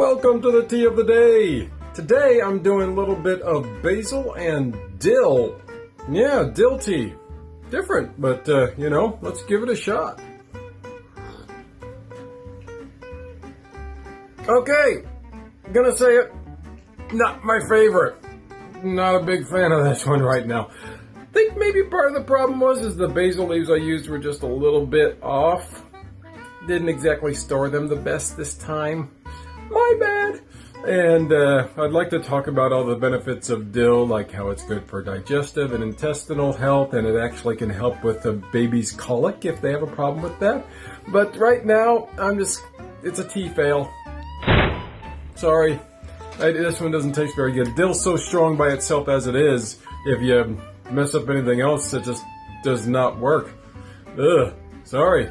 welcome to the tea of the day. Today I'm doing a little bit of basil and dill. Yeah, dill tea. Different, but uh, you know, let's give it a shot. Okay, gonna say it. Not my favorite. Not a big fan of this one right now. I think maybe part of the problem was is the basil leaves I used were just a little bit off. Didn't exactly store them the best this time. My bad. And uh, I'd like to talk about all the benefits of dill, like how it's good for digestive and intestinal health, and it actually can help with the baby's colic if they have a problem with that. But right now, I'm just, it's a tea fail. Sorry, I, this one doesn't taste very good. Dill's so strong by itself as it is, if you mess up anything else, it just does not work. Ugh, sorry.